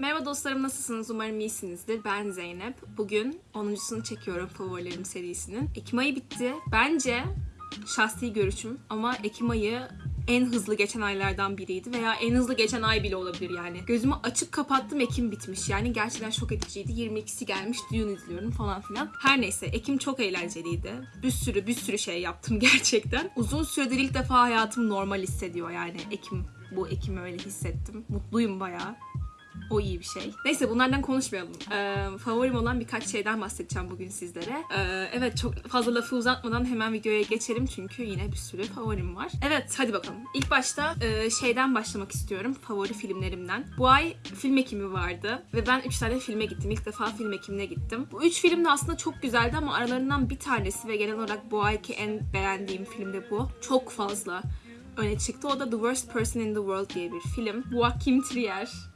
Merhaba dostlarım nasılsınız? Umarım iyisinizdir. Ben Zeynep. Bugün 10.sunu çekiyorum favorilerim serisinin. Ekim ayı bitti. Bence şahsi görüşüm ama Ekim ayı en hızlı geçen aylardan biriydi veya en hızlı geçen ay bile olabilir yani. Gözümü açıp kapattım Ekim bitmiş yani gerçekten şok ediciydi. 22'si gelmiş düğün izliyorum falan filan. Her neyse Ekim çok eğlenceliydi. Bir sürü bir sürü şey yaptım gerçekten. Uzun süredir ilk defa hayatım normal hissediyor yani Ekim. Bu Ekim öyle hissettim. Mutluyum bayağı. O iyi bir şey. Neyse bunlardan konuşmayalım. Ee, favorim olan birkaç şeyden bahsedeceğim bugün sizlere. Ee, evet çok fazla lafı uzatmadan hemen videoya geçelim çünkü yine bir sürü favorim var. Evet hadi bakalım. İlk başta e, şeyden başlamak istiyorum. Favori filmlerimden. Bu ay film ekimi vardı ve ben 3 tane filme gittim. İlk defa film ekimine gittim. Bu 3 film de aslında çok güzeldi ama aralarından bir tanesi ve genel olarak bu ayki en beğendiğim film de bu. Çok fazla öne çıktı. O da The Worst Person in the World diye bir film. Joachim Trier.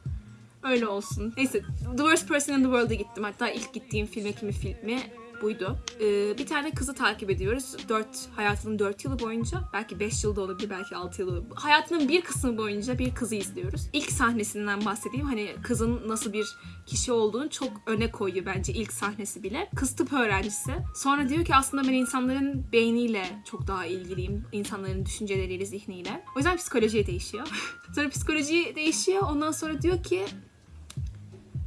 Öyle olsun. Neyse The Worst Person in the World'a gittim. Hatta ilk gittiğim film ekimi filmi buydu. Ee, bir tane kızı takip ediyoruz. 4 hayatının 4 yılı boyunca belki 5 yılda olabilir belki 6 yılı. Hayatının bir kısmı boyunca bir kızı izliyoruz. İlk sahnesinden bahsedeyim. Hani kızın nasıl bir kişi olduğunu çok öne koyuyor bence ilk sahnesi bile. Kız tıp öğrencisi. Sonra diyor ki aslında ben insanların beyniyle çok daha ilgiliyim. İnsanların düşünceleriyle, zihniyle. O yüzden psikolojiye değişiyor. sonra psikoloji değişiyor. Ondan sonra diyor ki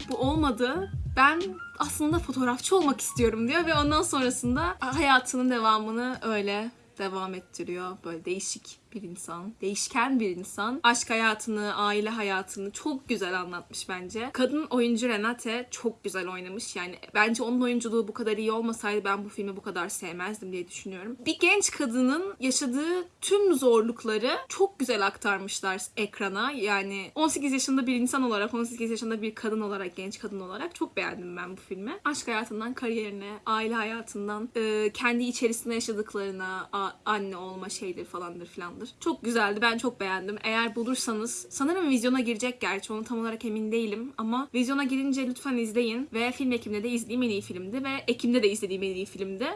bu olmadı. Ben aslında fotoğrafçı olmak istiyorum diyor ve ondan sonrasında hayatının devamını öyle devam ettiriyor. Böyle değişik bir insan, değişken bir insan. Aşk hayatını, aile hayatını çok güzel anlatmış bence. Kadın oyuncu Renate çok güzel oynamış. Yani bence onun oyunculuğu bu kadar iyi olmasaydı ben bu filmi bu kadar sevmezdim diye düşünüyorum. Bir genç kadının yaşadığı tüm zorlukları çok güzel aktarmışlar ekrana. Yani 18 yaşında bir insan olarak, 18 yaşında bir kadın olarak, genç kadın olarak çok beğendim ben bu filmi. Aşk hayatından kariyerine, aile hayatından, kendi içerisinde yaşadıklarına, anne olma şeydir falandır filandır. Çok güzeldi. Ben çok beğendim. Eğer bulursanız sanırım vizyona girecek gerçi onu tam olarak emin değilim ama vizyona girince lütfen izleyin ve film Ekim'de de izlediğim en iyi filmdi ve Ekim'de de izlediğim en iyi filmdi.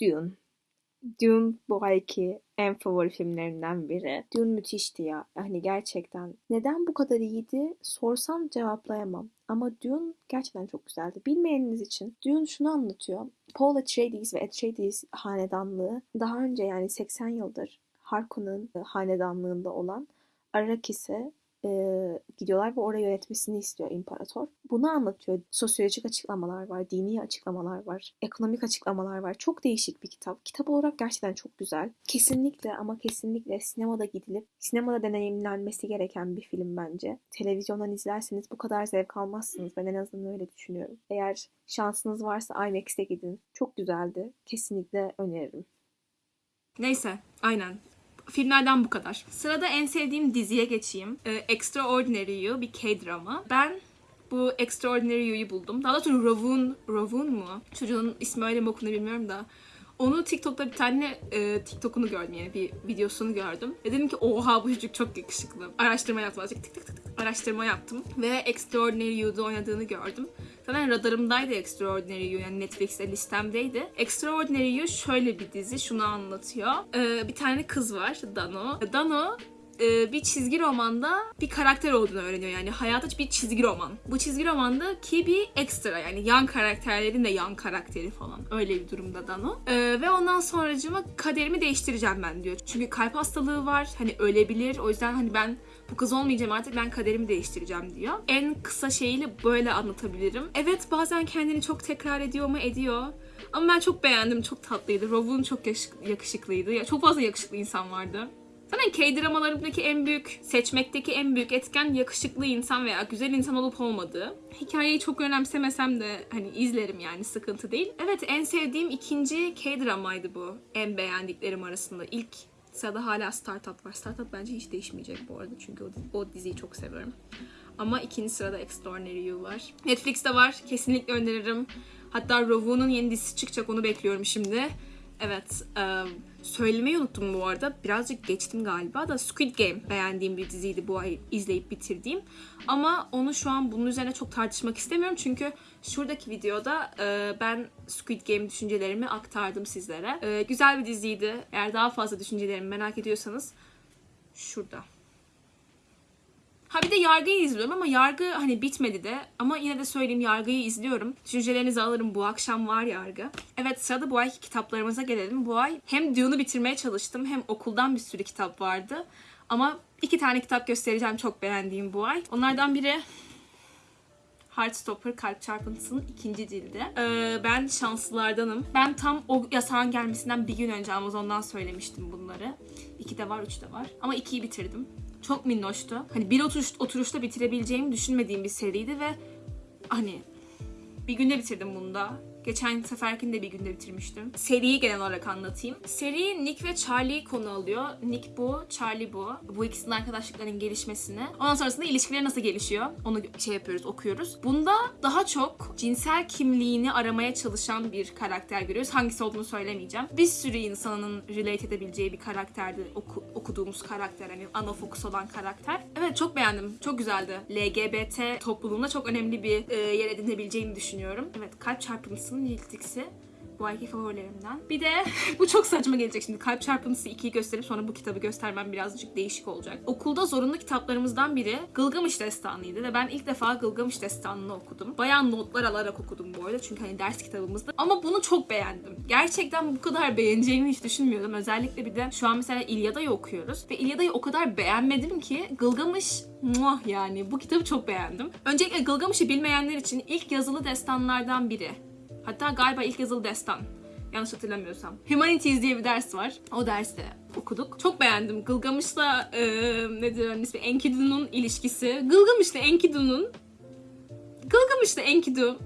Dune. Dune bu ayki en favori filmlerimden biri. Dune müthişti ya. Yani gerçekten. Neden bu kadar iyiydi sorsam cevaplayamam. Ama Dune gerçekten çok güzeldi. Bilmeyeniniz için Dune şunu anlatıyor. Paul Atreides ve Atreides hanedanlığı daha önce yani 80 yıldır Harkonnen'ın hanedanlığında olan Arrakis'e e, gidiyorlar ve orayı yönetmesini istiyor imparator. Bunu anlatıyor. Sosyolojik açıklamalar var, dini açıklamalar var, ekonomik açıklamalar var. Çok değişik bir kitap. Kitap olarak gerçekten çok güzel. Kesinlikle ama kesinlikle sinemada gidilip sinemada deneyimlenmesi gereken bir film bence. Televizyondan izlerseniz bu kadar zevk almazsınız. Ben en azından öyle düşünüyorum. Eğer şansınız varsa IMAX'te gidin. Çok güzeldi. Kesinlikle öneririm. Neyse, aynen filmlerden bu kadar. Sırada en sevdiğim diziye geçeyim. Ee, Extraordinary You bir K-drama. Ben bu Extraordinary You'yu buldum. Daha doğrusu Ravun, Ravun mu? Çocuğun ismi öyle mi okunur bilmiyorum da. Onu TikTok'ta bir tane e, TikTok'unu gördüm yani bir videosunu gördüm. Ve dedim ki oha bu çocuk çok yakışıklı. Araştırma yaptım azıcık tık tık tık araştırma yaptım. Ve Extraordinary You'da oynadığını gördüm. Zaten radarımdaydı Extraordinary You yani Netflix'te listemdeydi. Extraordinary You şöyle bir dizi şunu anlatıyor. Ee, bir tane kız var Dano. Dano e, bir çizgi romanda bir karakter olduğunu öğreniyor. Yani hayata bir çizgi roman. Bu çizgi romanda ki bir ekstra yani yan karakterlerin de yan karakteri falan. Öyle bir durumda Dano. E, ve ondan sonracıma kaderimi değiştireceğim ben diyor. Çünkü kalp hastalığı var. Hani ölebilir. O yüzden hani ben bu kız olmayacağım artık ben kaderimi değiştireceğim diyor. En kısa şeyiyle böyle anlatabilirim. Evet bazen kendini çok tekrar ediyor mu ediyor. Ama ben çok beğendim. Çok tatlıydı. Rovun çok yakışıklıydı. Ya çok fazla yakışıklı insan vardı. Zaten K-dramalarındaki en büyük, seçmekteki en büyük etken yakışıklı insan veya güzel insan olup olmadığı. Hikayeyi çok önemsemesem de hani izlerim yani sıkıntı değil. Evet en sevdiğim ikinci K-dramaydı bu. En beğendiklerim arasında. ilk sırada hala Startup var. Startup bence hiç değişmeyecek bu arada çünkü o, o diziyi çok seviyorum. Ama ikinci sırada Extraordinary You var. Netflix'te var. Kesinlikle öneririm. Hatta Rovu'nun yeni dizisi çıkacak onu bekliyorum şimdi. Evet. Um, söylemeyi unuttum bu arada. Birazcık geçtim galiba da Squid Game beğendiğim bir diziydi bu ay izleyip bitirdiğim. Ama onu şu an bunun üzerine çok tartışmak istemiyorum. Çünkü şuradaki videoda e, ben Squid Game düşüncelerimi aktardım sizlere. E, güzel bir diziydi. Eğer daha fazla düşüncelerimi merak ediyorsanız şurada. Ha bir de Yargı'yı izliyorum ama Yargı hani bitmedi de. Ama yine de söyleyeyim Yargı'yı izliyorum. Düşüncelerinizi alırım. Bu akşam var Yargı. Evet sırada bu ayki kitaplarımıza gelelim. Bu ay hem Dune'u bitirmeye çalıştım hem okuldan bir sürü kitap vardı. Ama iki tane kitap göstereceğim çok beğendiğim bu ay. Onlardan biri Heartstopper Kalp Çarpıntısı'nın ikinci cildi. Ee, ben şanslılardanım. Ben tam o yasağın gelmesinden bir gün önce Amazon'dan söylemiştim bunları. İki de var, üç de var. Ama ikiyi bitirdim. Çok minnoştu. Hani bir oturuş, oturuşta bitirebileceğimi düşünmediğim bir seriydi ve hani bir günde bitirdim bunu da. Geçen seferkini de bir günde bitirmiştim. Seriyi genel olarak anlatayım. Seri Nick ve Charlie konu alıyor. Nick bu, Charlie bu. Bu ikisinin arkadaşlıklarının gelişmesini. Ondan sonrasında ilişkileri nasıl gelişiyor? Onu şey yapıyoruz, okuyoruz. Bunda daha çok cinsel kimliğini aramaya çalışan bir karakter görüyoruz. Hangisi olduğunu söylemeyeceğim. Bir sürü insanın relate edebileceği bir karakterdi oku- okuduğumuz karakter. Hani ana fokus olan karakter. Evet çok beğendim. Çok güzeldi. LGBT topluluğunda çok önemli bir e, yer edinebileceğini düşünüyorum. Evet kalp çarpıntısının iltiksi. Bu ayki favorilerimden. Bir de bu çok saçma gelecek şimdi. Kalp çarpıntısı 2'yi gösterip sonra bu kitabı göstermem birazcık değişik olacak. Okulda zorunlu kitaplarımızdan biri Gılgamış Destanı'ydı ve ben ilk defa Gılgamış Destanı'nı okudum. Bayağı notlar alarak okudum bu arada çünkü hani ders kitabımızdı. Ama bunu çok beğendim. Gerçekten bu kadar beğeneceğimi hiç düşünmüyordum. Özellikle bir de şu an mesela İlyada'yı okuyoruz ve İlyada'yı o kadar beğenmedim ki Gılgamış muah yani bu kitabı çok beğendim. Öncelikle Gılgamış'ı bilmeyenler için ilk yazılı destanlardan biri. Hatta galiba ilk yazılı destan. Yanlış hatırlamıyorsam. Humanities diye bir ders var. O derste okuduk. Çok beğendim. Gılgamış'la e, nedir onun ismi? Enkidu'nun ilişkisi. Gılgamış'la Enkidu'nun Gılgamış'la Enkidu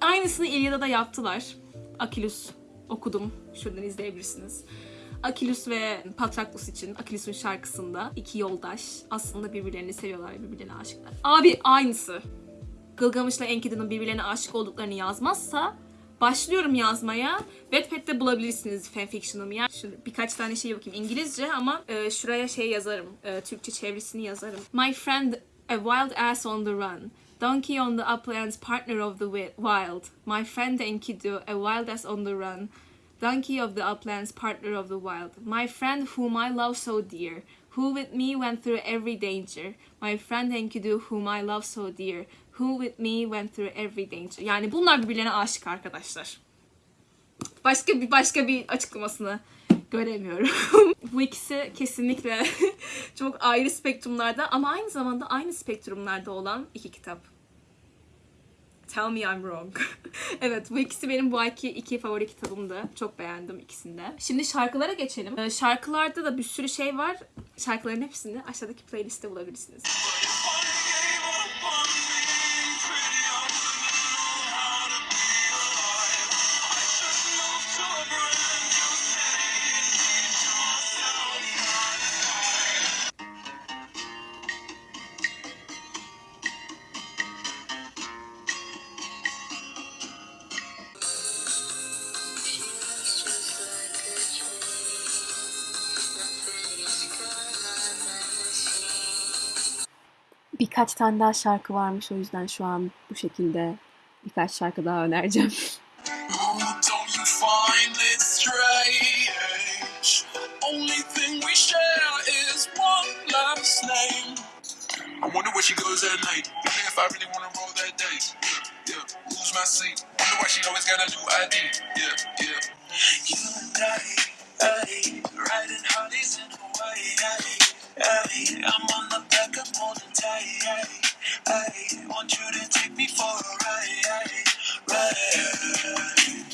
aynısını İlyada'da yaptılar. Akilus okudum. Şuradan izleyebilirsiniz. Akilus ve Patroklos için Akilus'un şarkısında iki yoldaş aslında birbirlerini seviyorlar birbirlerine aşıklar. Abi aynısı. Gılgamış'la Enkidu'nun birbirlerine aşık olduklarını yazmazsa başlıyorum yazmaya. Wattpad'de bulabilirsiniz fanfiction'ımı. Yani şöyle birkaç tane şey bakayım İngilizce ama e, şuraya şey yazarım. E, Türkçe çevresini yazarım. My friend a wild ass on the run. Donkey on the uplands, partner of the wi- wild. My friend Enkidu, a wild ass on the run. Donkey of the uplands, partner of the wild. My friend whom I love so dear. Who with me went through every danger. My friend Enkidu whom I love so dear. Who with me went through every danger. Yani bunlar birbirlerine aşık arkadaşlar. Başka bir başka bir açıklamasını göremiyorum. Bu ikisi kesinlikle çok ayrı spektrumlarda ama aynı zamanda aynı spektrumlarda olan iki kitap. Tell me I'm wrong. evet bu ikisi benim bu ayki iki favori kitabımdı. Çok beğendim ikisini de. Şimdi şarkılara geçelim. Ee, şarkılarda da bir sürü şey var. Şarkıların hepsini aşağıdaki playlistte bulabilirsiniz. Birkaç tane daha şarkı varmış o yüzden şu an bu şekilde birkaç şarkı daha önereceğim.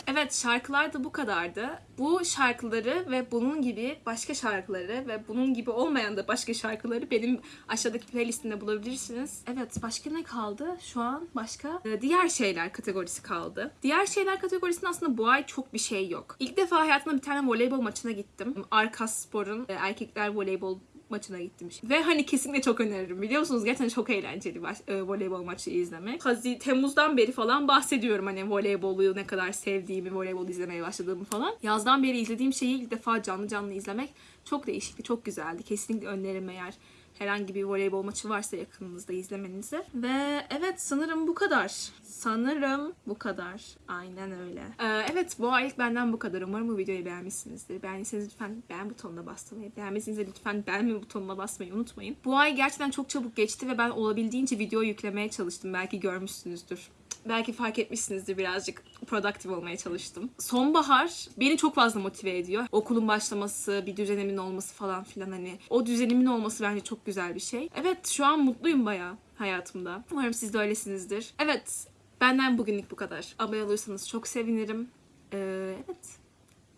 Evet şarkılar da bu kadardı. Bu şarkıları ve bunun gibi başka şarkıları ve bunun gibi olmayan da başka şarkıları benim aşağıdaki playlistimde bulabilirsiniz. Evet başka ne kaldı? Şu an başka e, diğer şeyler kategorisi kaldı. Diğer şeyler kategorisinde aslında bu ay çok bir şey yok. İlk defa hayatımda bir tane voleybol maçına gittim. Arkas Spor'un e, erkekler voleybol maçına gittim. Ve hani kesinlikle çok öneririm biliyor musunuz? Gerçekten çok eğlenceli baş- e, voleybol maçı izlemek. Hazi Temmuz'dan beri falan bahsediyorum hani voleybolu ne kadar sevdiğimi, voleybol izlemeye başladığımı falan. Yazdan beri izlediğim şeyi ilk defa canlı canlı izlemek çok değişikti, çok güzeldi. Kesinlikle öneririm eğer herhangi bir voleybol maçı varsa yakınınızda izlemenizi. Ve evet sanırım bu kadar. Sanırım bu kadar. Aynen öyle. Ee, evet bu aylık benden bu kadar. Umarım bu videoyu beğenmişsinizdir. Beğendiyseniz lütfen beğen butonuna basmayı, beğenmediyseniz lütfen beğenme butonuna basmayı unutmayın. Bu ay gerçekten çok çabuk geçti ve ben olabildiğince video yüklemeye çalıştım. Belki görmüşsünüzdür. Belki fark etmişsinizdir birazcık productive olmaya çalıştım. Sonbahar beni çok fazla motive ediyor. Okulun başlaması, bir düzenimin olması falan filan hani. O düzenimin olması bence çok güzel bir şey. Evet şu an mutluyum bayağı hayatımda. Umarım siz de öylesinizdir. Evet benden bugünlük bu kadar. Abone olursanız çok sevinirim. Ee, evet.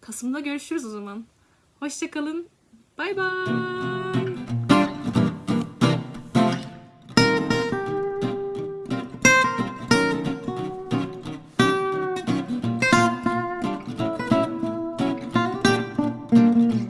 Kasım'da görüşürüz o zaman. Hoşçakalın. Bay bay.